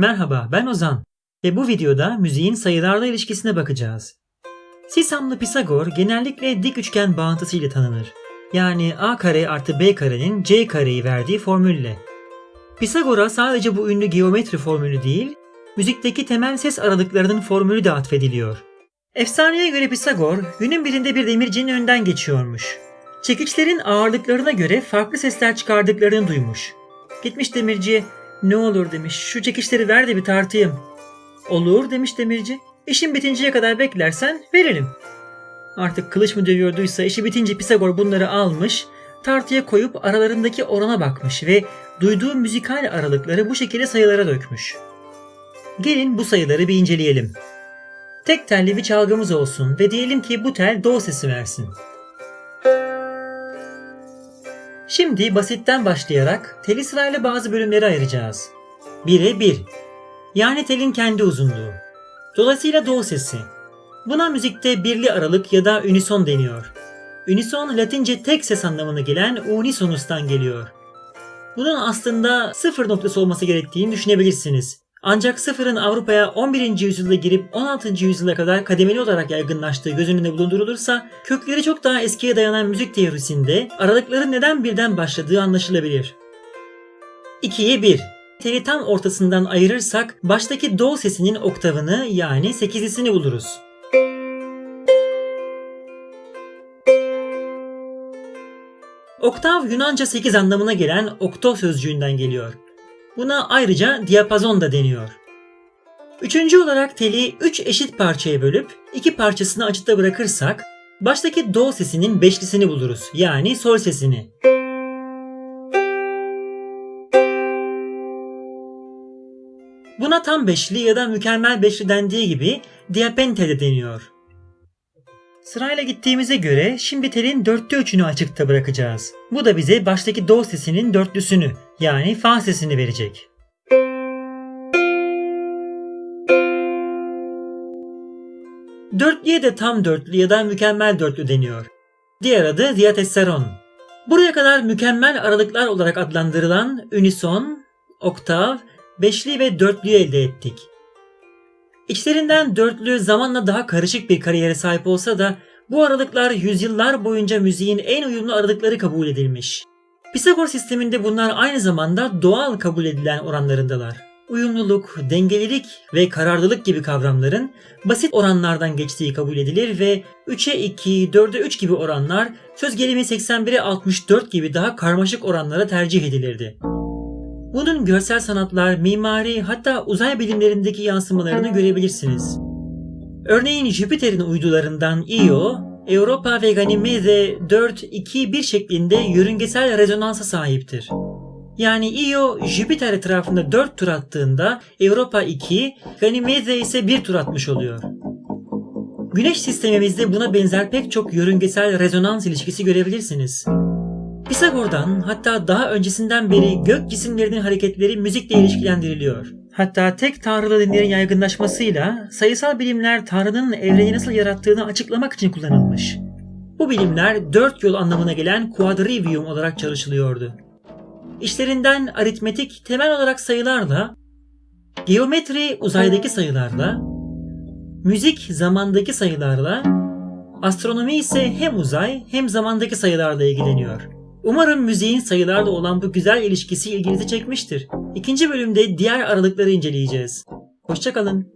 Merhaba ben Ozan ve bu videoda müziğin sayılarla ilişkisine bakacağız. Sisamlı Pisagor genellikle dik üçgen bağıntısı ile tanınır. Yani a kare artı b karenin c kareyi verdiği formülle. Pisagor'a sadece bu ünlü geometri formülü değil, müzikteki temel ses aralıklarının formülü de atfediliyor. Efsaneye göre Pisagor günün birinde bir demircinin önünden geçiyormuş. Çekiçlerin ağırlıklarına göre farklı sesler çıkardıklarını duymuş. Gitmiş demirciye ne olur demiş şu çekiçleri ver de bir tartayım. Olur demiş demirci. İşin bitinceye kadar beklersen veririm. Artık kılıç mı dövüyorduysa işi bitince Pisagor bunları almış, tartıya koyup aralarındaki orana bakmış ve duyduğu müzikal aralıkları bu şekilde sayılara dökmüş. Gelin bu sayıları bir inceleyelim. Tek telli bir çalgımız olsun ve diyelim ki bu tel do sesi versin. Şimdi basitten başlayarak teli sırayla bazı bölümlere ayıracağız. 1'e 1. Yani telin kendi uzunluğu. Dolayısıyla do sesi. Buna müzikte birli aralık ya da unison deniyor. Unison Latince tek ses anlamına gelen unisonus'tan geliyor. Bunun aslında sıfır noktası olması gerektiğini düşünebilirsiniz. Ancak sıfırın Avrupa'ya 11. yüzyılda girip 16. yüzyıla kadar kademeli olarak yaygınlaştığı göz önünde bulundurulursa kökleri çok daha eskiye dayanan müzik teorisinde aralıkların neden birden başladığı anlaşılabilir. 2'ye 1 Teli tam ortasından ayırırsak baştaki do sesinin oktavını yani sekizlisini buluruz. Oktav Yunanca 8 anlamına gelen okto sözcüğünden geliyor. Buna ayrıca diapazon da deniyor. Üçüncü olarak teli 3 eşit parçaya bölüp iki parçasını açıkta bırakırsak baştaki do sesinin beşlisini buluruz. Yani sol sesini. Buna tam beşli ya da mükemmel beşli dendiği gibi diapente de deniyor. Sırayla gittiğimize göre şimdi telin dörtte üçünü açıkta bırakacağız. Bu da bize baştaki do sesinin dörtlüsünü yani fa sesini verecek. Dörtlüye de tam dörtlü ya da mükemmel dörtlü deniyor. Diğer adı diatessaron. Buraya kadar mükemmel aralıklar olarak adlandırılan unison, oktav, beşli ve dörtlüyü elde ettik. İçlerinden dörtlü zamanla daha karışık bir kariyere sahip olsa da bu aralıklar yüzyıllar boyunca müziğin en uyumlu aralıkları kabul edilmiş. Pisagor sisteminde bunlar aynı zamanda doğal kabul edilen oranlarındalar. Uyumluluk, dengelilik ve kararlılık gibi kavramların basit oranlardan geçtiği kabul edilir ve 3'e 2, 4'e 3 gibi oranlar söz gelimi 81'e 64 gibi daha karmaşık oranlara tercih edilirdi. Bunun görsel sanatlar, mimari hatta uzay bilimlerindeki yansımalarını görebilirsiniz. Örneğin Jüpiter'in uydularından Io, Europa ve Ganymede 4-2-1 şeklinde yörüngesel rezonansa sahiptir. Yani Io Jüpiter etrafında 4 tur attığında Europa 2, Ganymede ise 1 tur atmış oluyor. Güneş sistemimizde buna benzer pek çok yörüngesel rezonans ilişkisi görebilirsiniz. Pisagor'dan hatta daha öncesinden beri gök cisimlerinin hareketleri müzikle ilişkilendiriliyor. Hatta tek tanrılı dinlerin yaygınlaşmasıyla sayısal bilimler Tanrı'nın evreni nasıl yarattığını açıklamak için kullanılmış. Bu bilimler dört yol anlamına gelen quadrivium olarak çalışılıyordu. İşlerinden aritmetik temel olarak sayılarla, geometri uzaydaki sayılarla, müzik zamandaki sayılarla, astronomi ise hem uzay hem zamandaki sayılarla ilgileniyor. Umarım müziğin sayılarla olan bu güzel ilişkisi ilginizi çekmiştir. İkinci bölümde diğer aralıkları inceleyeceğiz. Hoşçakalın.